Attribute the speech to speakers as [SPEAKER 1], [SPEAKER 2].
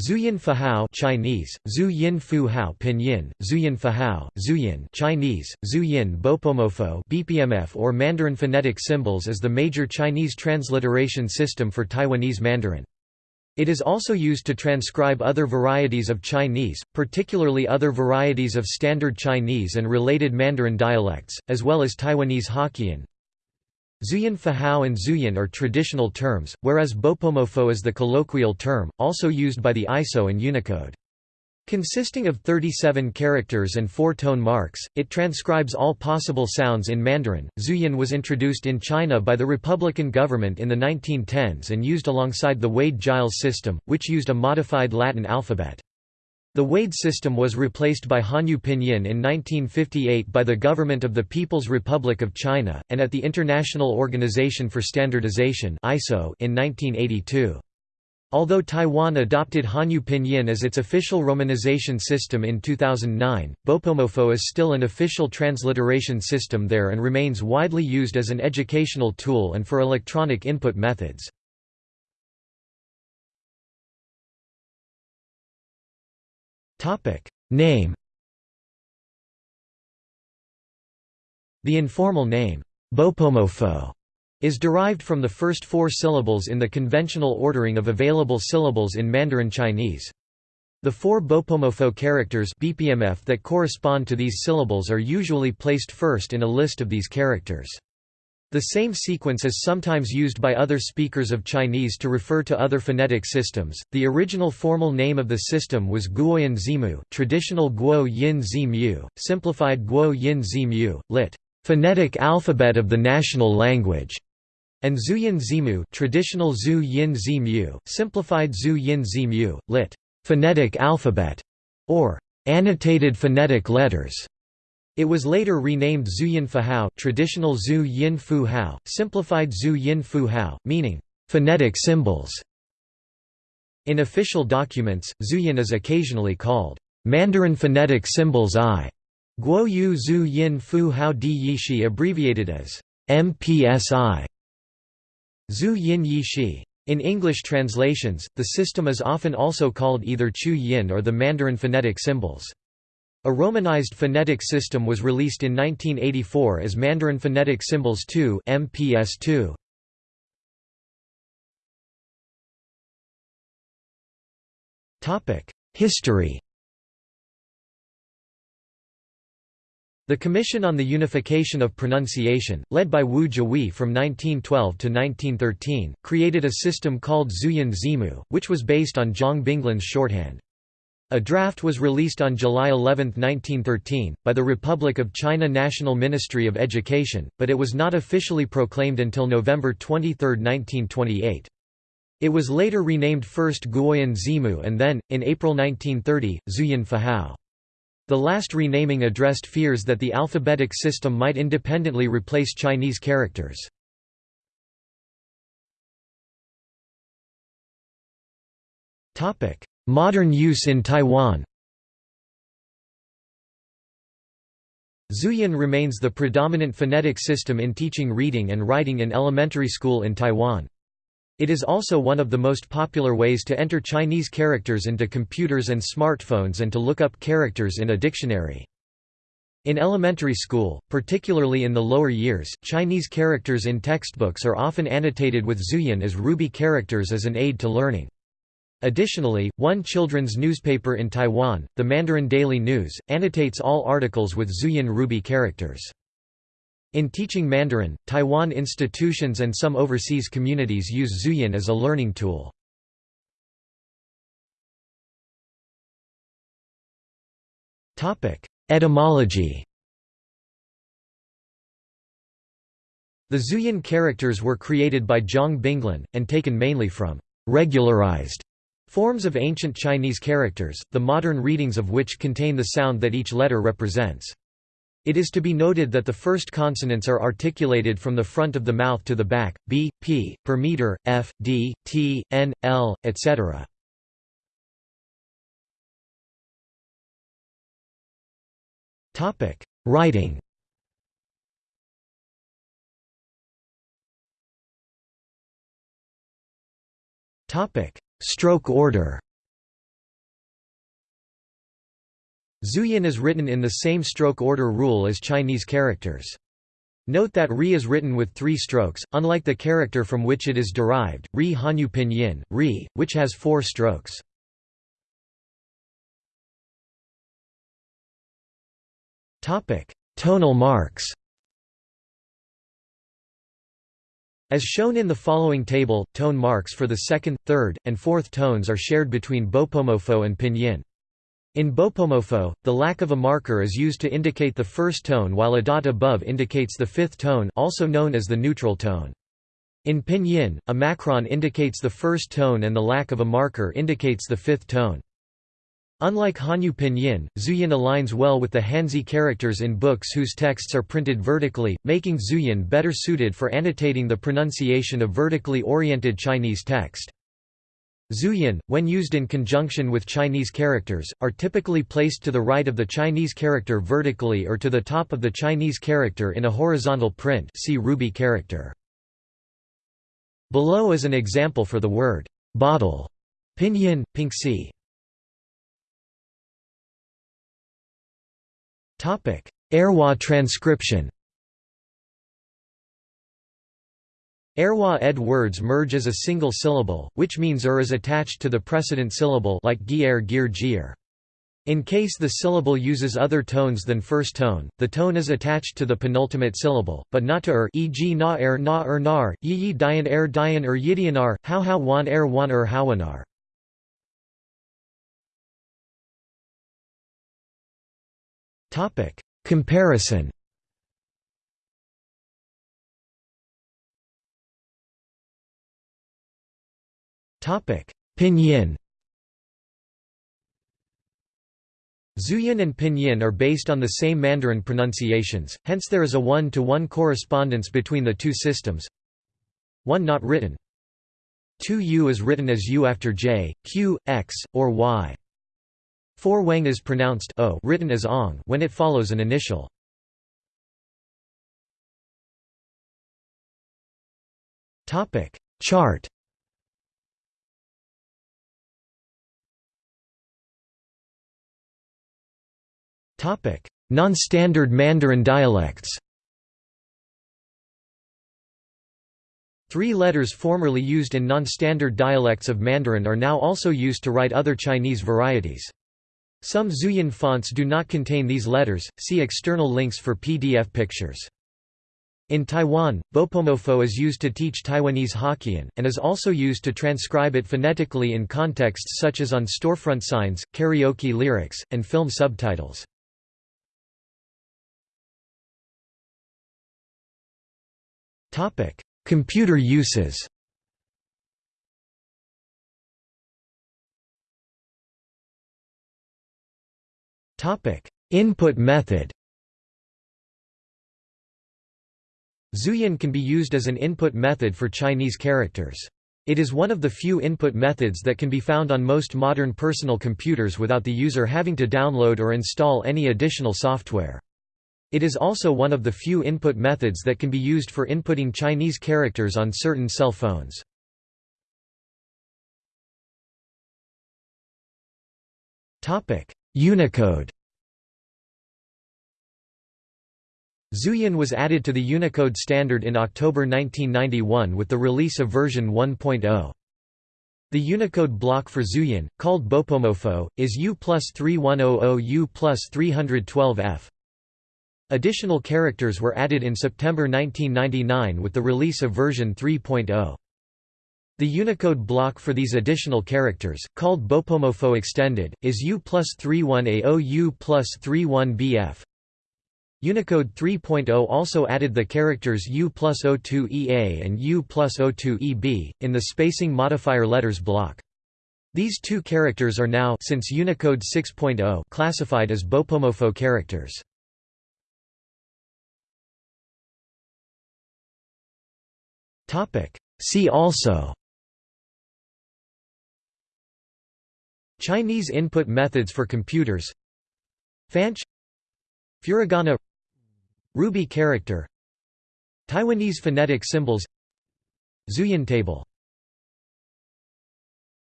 [SPEAKER 1] Zhuyin Fuhao Chinese, Zhu Yin Fu Hao Pinyin, Zhuyin Fuhao, Zhuyin Chinese, Zhuyin Bopomofo BPMF or Mandarin phonetic symbols is the major Chinese transliteration system for Taiwanese Mandarin. It is also used to transcribe other varieties of Chinese, particularly other varieties of Standard Chinese and related Mandarin dialects, as well as Taiwanese Hokkien. Zhuyin Fuhao and Zhuyin are traditional terms, whereas Bopomofo is the colloquial term, also used by the ISO and Unicode. Consisting of 37 characters and four tone marks, it transcribes all possible sounds in Mandarin. Zhuyin was introduced in China by the Republican government in the 1910s and used alongside the Wade-Giles system, which used a modified Latin alphabet. The Wade system was replaced by Hanyu Pinyin in 1958 by the Government of the People's Republic of China, and at the International Organization for Standardization ISO in 1982. Although Taiwan adopted Hanyu Pinyin as its official romanization system in 2009, Bopomofo is still an official transliteration system there and remains widely used as an educational tool and for electronic input methods. Name The informal name, Bopomofo, is derived from the first four syllables in the conventional ordering of available syllables in Mandarin Chinese. The four Bopomofo characters BPMF that correspond to these syllables are usually placed first in a list of these characters. The same sequence is sometimes used by other speakers of Chinese to refer to other phonetic systems. The original formal name of the system was Guoyin Zimu, traditional Guo Yin Zimu, simplified Guo Yin Zimu, lit. Phonetic alphabet of the national language and Zhuyin Zimu traditional Zhu Yin Zimu, simplified Zhu Yin Zimu, lit. phonetic alphabet, or annotated phonetic letters. It was later renamed Zhuyin Fuhao traditional Zhu Yin Fu Hao, simplified Zhu Yin Fu Hao, meaning phonetic symbols. In official documents, Zhuyin is occasionally called Mandarin Phonetic Symbols I. Guo Yu Zhu Yin Fu Hao Di Yishi abbreviated as MPSI. Zhu Yin Yi Shi. In English translations, the system is often also called either Chu Yin or the Mandarin phonetic symbols. A romanized phonetic system was released in 1984 as Mandarin Phonetic Symbols 2 MPS2. History The Commission on the Unification of Pronunciation, led by Wu Zhihui from 1912 to 1913, created a system called Zhuyin Zimu, which was based on Zhang Binglin's shorthand. A draft was released on July 11, 1913, by the Republic of China National Ministry of Education, but it was not officially proclaimed until November 23, 1928. It was later renamed first Guoyin Zimu and then, in April 1930, Zhuyin Fuhao. The last renaming addressed fears that the alphabetic system might independently replace Chinese characters. Modern use in Taiwan Zhuyin remains the predominant phonetic system in teaching reading and writing in elementary school in Taiwan. It is also one of the most popular ways to enter Chinese characters into computers and smartphones and to look up characters in a dictionary. In elementary school, particularly in the lower years, Chinese characters in textbooks are often annotated with Zhuyin as ruby characters as an aid to learning. Additionally, one children's newspaper in Taiwan, the Mandarin Daily News, annotates all articles with Zhuyin ruby characters. In teaching Mandarin, Taiwan institutions and some overseas communities use Zhuyin as a learning tool. Etymology The Zhuyin characters were created by Zhang Binglin, and taken mainly from regularized forms of ancient Chinese characters, the modern readings of which contain the sound that each letter represents. It is to be noted that the first consonants are articulated from the front of the mouth to the back, b, p, per meter, f, d, t, n, l, etc. Writing stroke order. Zhuyin is written in the same stroke order rule as Chinese characters. Note that Ri is written with three strokes, unlike the character from which it is derived, Ri Hanyu Pinyin, Ri, which has four strokes. Tonal marks As shown in the following table, tone marks for the second, third, and fourth tones are shared between Bopomofo and Pinyin. In Bopomofo, the lack of a marker is used to indicate the first tone while a dot above indicates the fifth tone also known as the neutral tone. In Pinyin, a macron indicates the first tone and the lack of a marker indicates the fifth tone. Unlike Hanyu Pinyin, Zhuyin aligns well with the Hanzi characters in books whose texts are printed vertically, making Zhuyin better suited for annotating the pronunciation of vertically oriented Chinese text. Zhuyin, when used in conjunction with Chinese characters, are typically placed to the right of the Chinese character vertically or to the top of the Chinese character in a horizontal print see Ruby character. Below is an example for the word bottle, pinyin, pinxi. Erhua transcription Erhua ed words merge as a single syllable, which means er is attached to the precedent syllable like gier gir gir. In case the syllable uses other tones than first tone, the tone is attached to the penultimate syllable, but not to er e.g. na er na er nar, yi yi dian er dian er yidianar, how how wan er wan er. Topic: Comparison. Topic: Pinyin. Zhuyin and Pinyin are based on the same Mandarin pronunciations, hence there is a one-to-one -one correspondence between the two systems. One not written. 2 u is written as u after j, q, x, or y. For Wang is pronounced o written as ong when it follows an initial. Topic Chart Topic Non-standard Mandarin dialects Three letters formerly used in non-standard dialects of Mandarin are now also used to write other Chinese varieties. Some Zhuyin fonts do not contain these letters, see external links for PDF pictures. In Taiwan, Bopomofo is used to teach Taiwanese Hokkien, and is also used to transcribe it phonetically in contexts such as on storefront signs, karaoke lyrics, and film subtitles. Computer uses Topic: Input method. Zhuyin can be used as an input method for Chinese characters. It is one of the few input methods that can be found on most modern personal computers without the user having to download or install any additional software. It is also one of the few input methods that can be used for inputting Chinese characters on certain cell phones. Unicode Zhuyin was added to the Unicode standard in October 1991 with the release of version 1.0. The Unicode block for Zhuyin, called Bopomofo, is U plus 3100 U plus 312F. Additional characters were added in September 1999 with the release of version 3.0. The Unicode block for these additional characters, called Bopomofo Extended, is U plus 31A0 U plus 31BF. Unicode 3.0 also added the characters U plus O2EA and U plus O2EB, in the spacing modifier letters block. These two characters are now since Unicode 6.0 classified as Bopomofo characters. See also Chinese input methods for computers. Fanqie. Furigana. Ruby character. Taiwanese phonetic symbols. Zhuyin table